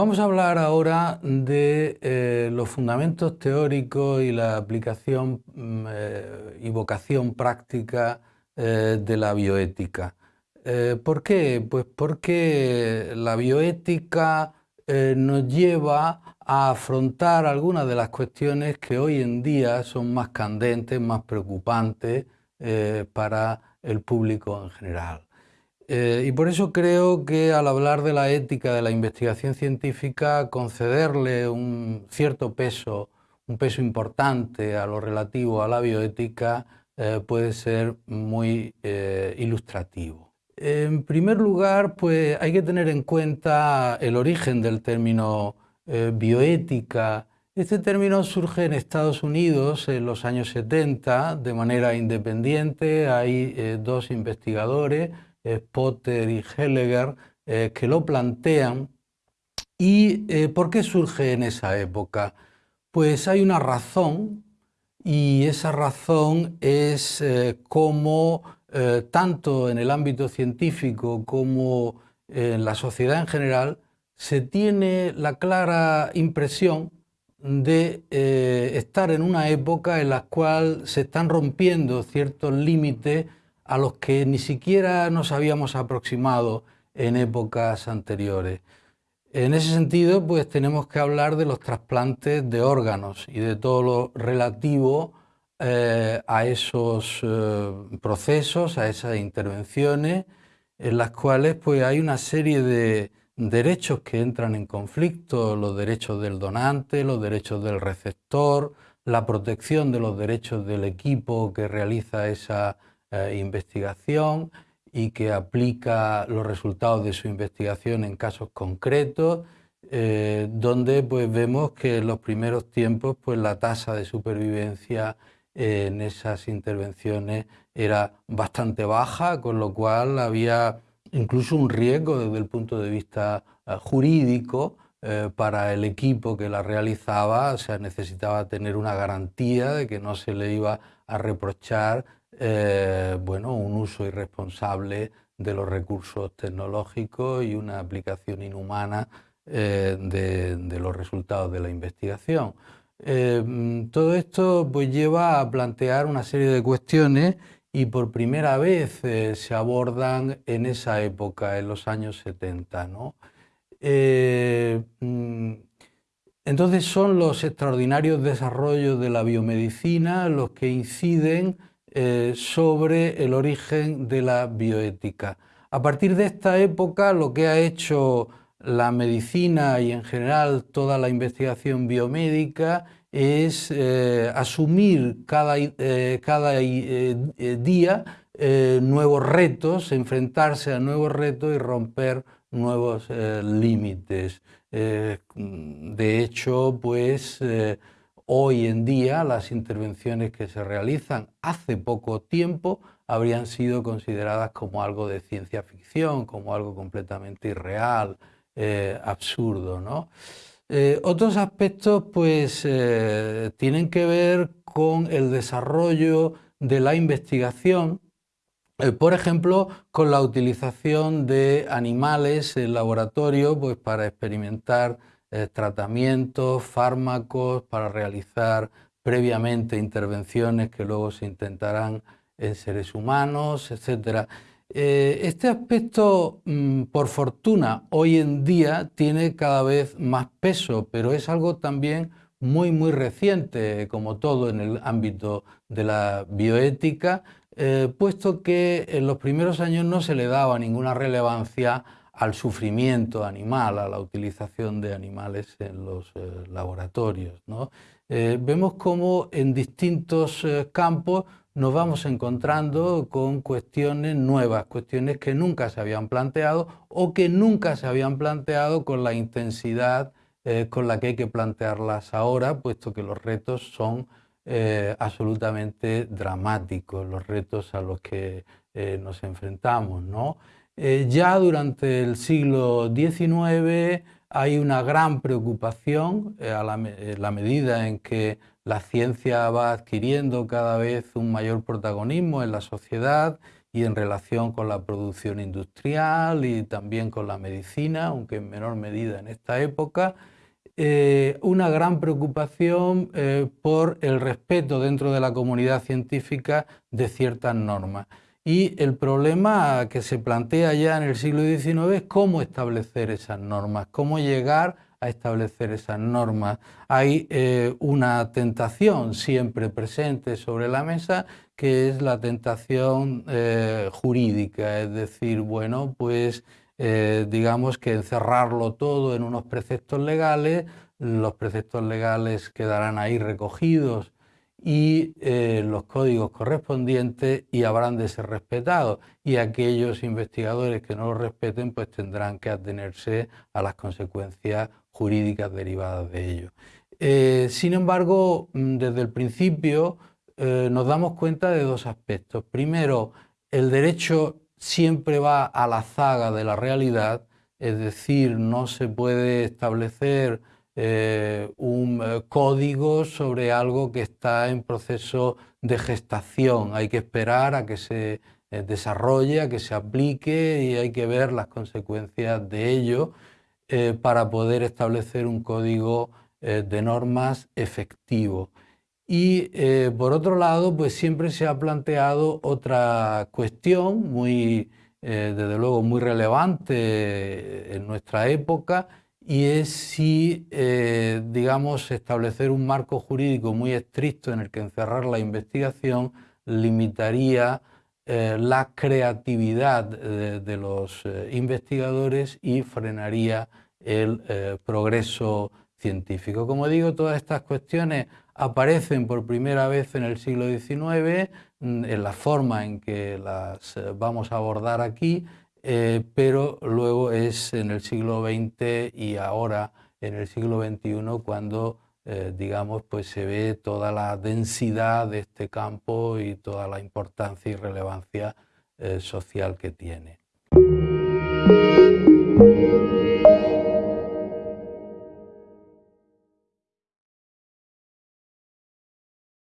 Vamos a hablar ahora de eh, los fundamentos teóricos y la aplicación mm, eh, y vocación práctica eh, de la bioética. ¿Por qué? Pues porque la bioética nos lleva a afrontar algunas de las cuestiones que hoy en día son más candentes, más preocupantes para el público en general. Eh, y por eso creo que al hablar de la ética de la investigación científica, concederle un cierto peso, un peso importante a lo relativo a la bioética eh, puede ser muy eh, ilustrativo. En primer lugar, pues hay que tener en cuenta el origen del término bioética. Este término surge en Estados Unidos en los años 70 de manera independiente. Hay dos investigadores, Potter y Helleger, eh, que lo plantean. ¿Y eh, por qué surge en esa época? Pues hay una razón y esa razón es eh, cómo tanto en el ámbito científico como en la sociedad en general se tiene la clara impresión de estar en una época en la cual se están rompiendo ciertos límites a los que ni siquiera nos habíamos aproximado en épocas anteriores. En ese sentido, pues tenemos que hablar de los trasplantes de órganos y de todo lo relativo eh, a esos eh, procesos, a esas intervenciones, en las cuales pues, hay una serie de derechos que entran en conflicto, los derechos del donante, los derechos del receptor, la protección de los derechos del equipo que realiza esa eh, investigación y que aplica los resultados de su investigación en casos concretos, eh, donde pues, vemos que en los primeros tiempos pues, la tasa de supervivencia en esas intervenciones era bastante baja, con lo cual había incluso un riesgo desde el punto de vista eh, jurídico para el equipo que la realizaba, o sea, necesitaba tener una garantía de que no se le iba a reprochar eh, bueno, un uso irresponsable de los recursos tecnológicos y una aplicación inhumana eh, de, los resultados de la investigación. Eh, todo esto pues, lleva a plantear una serie de cuestiones y por primera vez se abordan en esa época, en los años 70. Mm, entonces son los extraordinarios desarrollos de la biomedicina los que inciden eh, sobre el origen de la bioética. A partir de esta época lo que ha hecho la medicina y en general toda la investigación biomédica es eh, asumir cada, eh, cada día nuevos retos, enfrentarse a nuevos retos y romper nuevos límites. de hecho, pues Hoy en día las intervenciones que se realizan hace poco tiempo habrían sido consideradas como algo de ciencia ficción, como algo completamente irreal, eh, absurdo. ¿no? Eh, otros aspectos pues, eh, tienen que ver con el desarrollo de la investigación, por ejemplo, con la utilización de animales en laboratorio pues, para experimentar eh, tratamientos, fármacos para realizar previamente intervenciones que luego se intentarán en seres humanos, etc. Eh, este aspecto, mm, por fortuna, hoy en día tiene cada vez más peso, pero es algo también muy, muy reciente, como todo en el ámbito de la bioética, eh, puesto que en los primeros años no se le daba ninguna relevancia al sufrimiento animal, a la utilización de animales en los eh, laboratorios. Eh, vemos cómo en distintos eh, campos nos vamos encontrando con cuestiones nuevas, cuestiones que nunca se habían planteado o que nunca se habían planteado con la intensidad con la que hay que plantearlas ahora, puesto que los retos son absolutamente dramáticos, los retos a los que nos enfrentamos. ¿no? Eh, ya durante el siglo XIX hay una gran preocupación eh, a la, medida en que la ciencia va adquiriendo cada vez un mayor protagonismo en la sociedad y en relación con la producción industrial y también con la medicina, aunque en menor medida en esta época, eh, una gran preocupación eh, por el respeto dentro de la comunidad científica de ciertas normas. Y el problema que se plantea ya en el siglo XIX es cómo establecer esas normas, cómo llegar a establecer esas normas. Hay eh, una tentación siempre presente sobre la mesa que es la tentación jurídica, es decir, bueno, pues eh, digamos que encerrarlo todo en unos preceptos legales, los preceptos legales quedarán ahí recogidos y eh, los códigos correspondientes y habrán de ser respetados y aquellos investigadores que no los respeten pues tendrán que atenerse a las consecuencias jurídicas derivadas de ello. Eh, sin embargo, mm, desde el principio nos damos cuenta de dos aspectos. Primero, el derecho siempre va a la zaga de la realidad, es decir, no se puede establecer eh, un eh, código sobre algo que está en proceso de gestación. Hay que esperar a que se eh, desarrolle, a que se aplique y hay que ver las consecuencias de ello para poder establecer un código de normas efectivo. Y por otro lado, pues siempre se ha planteado otra cuestión muy, desde luego, muy relevante en nuestra época y es si, eh, digamos, establecer un marco jurídico muy estricto en el que encerrar la investigación limitaría la creatividad de los investigadores y frenaría el progreso científico. Como digo, todas estas cuestiones aparecen por primera vez en el siglo XIX, mm, en la forma en que las eh, vamos a abordar aquí, eh, pero luego es en el siglo XX y ahora en el siglo XXI cuando eh, digamos, pues se ve toda la densidad de este campo y toda la importancia y relevancia social que tiene.